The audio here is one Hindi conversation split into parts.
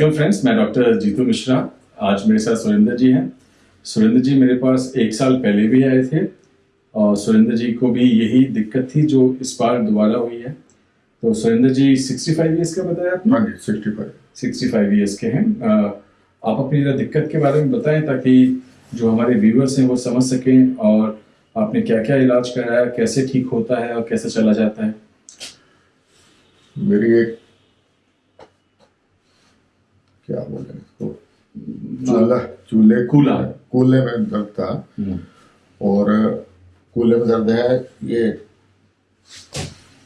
वेलकम फ्रेंड्स मैं डॉक्टर जीतू मिश्रा। आज मेरे साथ सुरेंद्र जी हैं। सुरेंद्र जी मेरे पास एक साल पहले भी आए थे और सुरेंद्र जी को भी यही दिक्कत थी जो इस बार दोबारा हुई है। तो सुरेंद्र जी 65 फाइव ईयर्स का बताया आपने? हाँ जी सिक्सटी फाइव 65 फाइव ईयर्स के हैं। आप अपनी जरा दिक्कत के बारे में बताएँ ताकि जो हमारे व्यूअर्स हैं वो समझ सकें और आपने क्या क्या इलाज कराया कैसे ठीक होता है और कैसे चला जाता है। मेरी एक क्या बोले इसको चूल्हा। चूल्हे। कूला। कूल्हे। में दर्द था। हम्म, और कूल्हे में दर्द है ये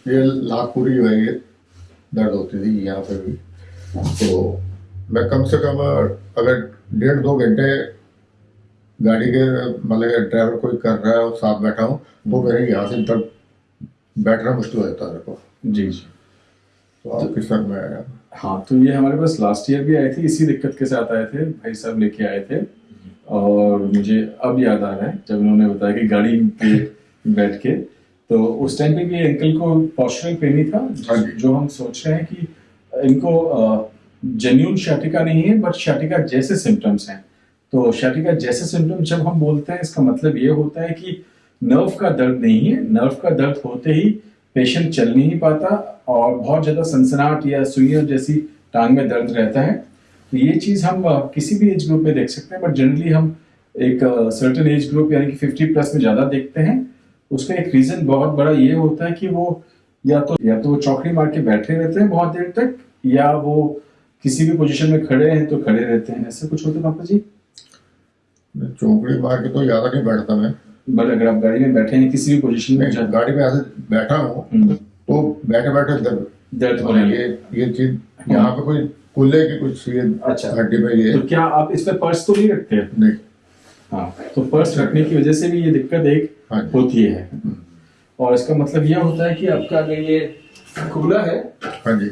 ये लाखपुरी जो है ये दर्द होती थी यहाँ पे भी। तो मैं कम से कम अगर डेढ़ दो घंटे गाड़ी के मतलब ड्राइवर कोई कर रहा है और साथ बैठा हूँ वो मेरे यहाँ से तक बैठना मुश्किल हो जाता है मेरे को। जी जी। तो आपके सर में आया हाँ? तो ये हमारे पास लास्ट ईयर भी आए थे इसी दिक्कत के साथ आए थे भाई साहब लेके आए थे। और मुझे अब याद आ रहा है जब उन्होंने बताया कि गाड़ी पे बैठ के तो उस टाइम पे भी अंकल को पॉस्चरल पेन ही था हाँ जो। हम सोच रहे हैं कि इनको जेन्यून शाटिका नहीं है बट शाटिका जैसे सिम्टम्स हैं। तो शाटिका जैसे सिम्टम्स जब हम बोलते हैं इसका मतलब ये होता है कि नर्व का दर्द नहीं है। नर्व का दर्द होते ही पेशेंट चल नहीं पाता और बहुत ज़्यादा सनसनाहट या सुइयों जैसी टांग में दर्द रहता है। तो ये चीज़ हम किसी भी एज ग्रुप में देख सकते हैं बट जनरली हम एक सर्टेन एज ग्रुप यानी कि 50 प्लस में ज़्यादा देखते हैं। उसका एक रीजन बहुत बड़ा ये होता है कि वो या तो या तो वो चौकड़ी मार के बैठे रहते हैं बहुत देर तक, या वो किसी भी पोजीशन में खड़े हैं तो खड़े रहते हैं। ऐसे कुछ होता पापा जी? चौकड़ी मार के तो ज़्यादा नहीं बैठता मैं। बट अगर आप गाड़ी में बैठे हैं किसी भी पोजीशन में ज़्यादा गाड़ी में ऐसे बैठा हूँ हम्म, तो बैठे बैठे दर्द दर्द होने लगे। ये ये चीज़ यहाँ पे कोई कुल्ले की कुछ ये अच्छा। हड्डी में ये तो क्या आप इस पे पर्स तो नहीं रखते? नहीं। हाँ तो पर्स रखने की वजह से भी ये दिक्कत एक हाँ होती है। और इसका मतलब यह होता है कि आपका अगर ये कूला है हाँ जी।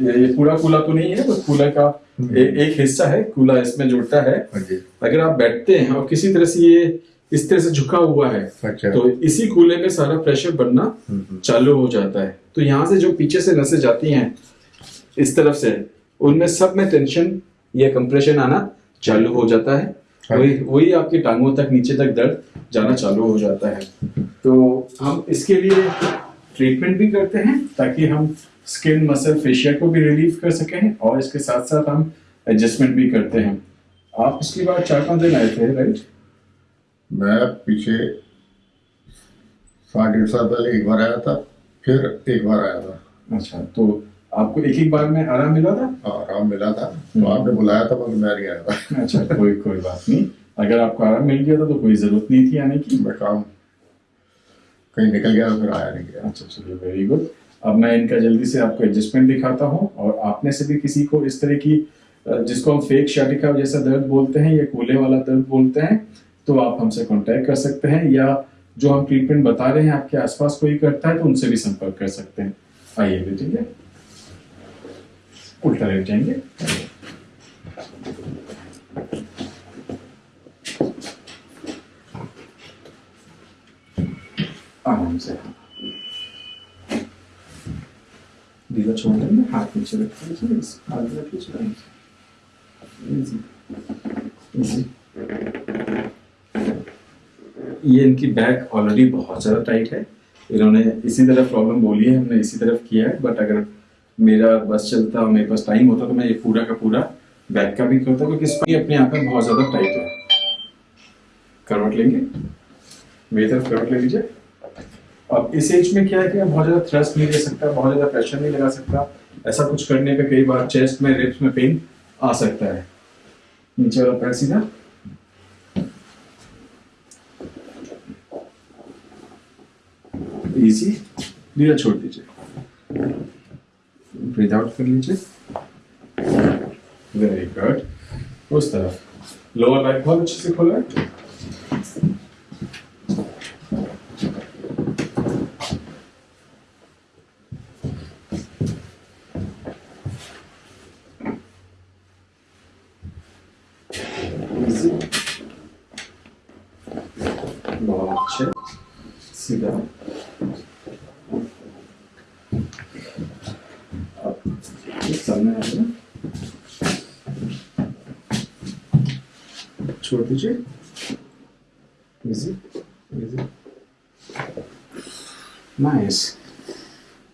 ये पूरा कूला तो नहीं है बस कूला का ए, एक हिस्सा है कूला इसमें जुड़ता है। हाँ अगर आप बैठते हैं और किसी तरह से ये इस तरह से झुका हुआ है। अच्छा। तो इसी कूले में सारा प्रेशर बनना हम्म, चालू हो जाता है। तो यहाँ से जो पीछे से नसें जाती हैं इस तरफ़ से उनमें सब में टेंशन या कंप्रेशन आना चालू हो जाता है। हाँ। वही वही आपकी टांगों तक नीचे तक दर्द जाना चालू हो जाता है। तो हम इसके लिए ट्रीटमेंट भी करते हैं ताकि हम स्किन मसल फेशिया को भी रिलीफ कर सकें और इसके साथ साथ हम एडजस्टमेंट भी करते हैं। आप पिछली बार चार पाँच दिन आए थे राइट मैं पीछे साढ़े डेढ़ साल पहले एक बार आया था फिर एक बार आया था। अच्छा तो आपको एक एक बार में आराम मिला था? हाँ, आराम मिला था। तो आपने बुलाया था मगर मैं नहीं आया था। अच्छा कोई कोई बात नहीं। अगर आपको आराम मिल गया था तो कोई ज़रूरत नहीं थी आने की। मैं काम कहीं निकल गया फिर आया नहीं गया। अच्छा चलिए वेरी गुड अब मैं इनका जल्दी से आपको एडजस्टमेंट दिखाता हूँ और आपने से भी किसी को इस तरह की जिसको हम फेक शाटिका जैसा दर्द बोलते हैं या कूले वाला दर्द बोलते हैं तो आप हमसे कांटेक्ट कर सकते हैं, या जो हम ट्रीटमेंट बता रहे हैं आपके आसपास कोई करता है तो उनसे भी संपर्क कर सकते हैं। आइए बेटिए उल्टा लेट जाएँगे। आराम से। ढीला छोड़ देंगे, हाथ नीचे रख लीजिए हाथ इजी इजी ये इनकी बैक ऑलरेडी बहुत ज़्यादा टाइट है। इन्होंने इसी तरफ़ प्रॉब्लम बोली है, हमने इसी तरफ़ किया है बट अगर मेरा बस चलता और मेरे पास टाइम होता तो मैं ये पूरा का पूरा बैक का भी करता, क्योंकि इसकी अपने यहाँ पर बहुत ज़्यादा टाइट है। करवट लेंगे? मेरी तरफ़ करवट ले लीजिए। अब इस एज में क्या है कि मैं बहुत ज़्यादा थ्रस्ट नहीं दे सकता, बहुत ज़्यादा प्रेशर नहीं लगा सकता। ऐसा कुछ करने पे कई बार चेस्ट में रिप्स में पेन आ सकता है। नीचे वाला पैर सीधा। इजी धीरे छोड़ दीजिए। ब्रीथ आउट कर लीजिए। वेरी गुड उस तरफ़। लोअर बैक बहुत अच्छे से खोला बहुत अच्छे। सीधा Sen nerede? Çordici. Easy. Easy. Nice.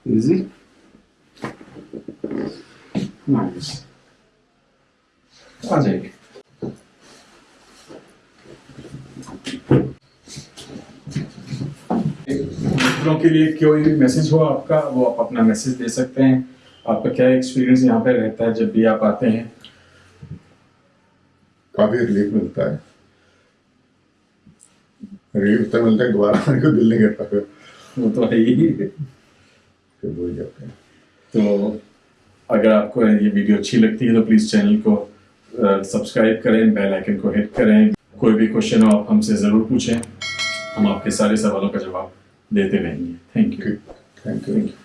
Easy. Nice. Acayip. मित्रों के लिए कोई भी मैसेज हो आपका वो आप अपना मैसेज दे सकते हैं। आपका क्या एक्सपीरियंस यहाँ पे रहता है जब भी आप आते हैं? काफ़ी रिलीफ मिलता है। रिलीफ तब मिलता है दोबारा आने को दिल नहीं करता फिर। वो तो है ही। फिर भूल जाते हैं। तो अगर आपको ये वीडियो अच्छी लगती है तो प्लीज़ चैनल को सब्सक्राइब करें बेल आइकन को हिट करें। कोई भी क्वेश्चन हो आप हमसे ज़रूर पूछें। हम आपके सारे सवालों का जवाब देते रहेंगे थैंक यू ठीक थैंक यू थैंक यू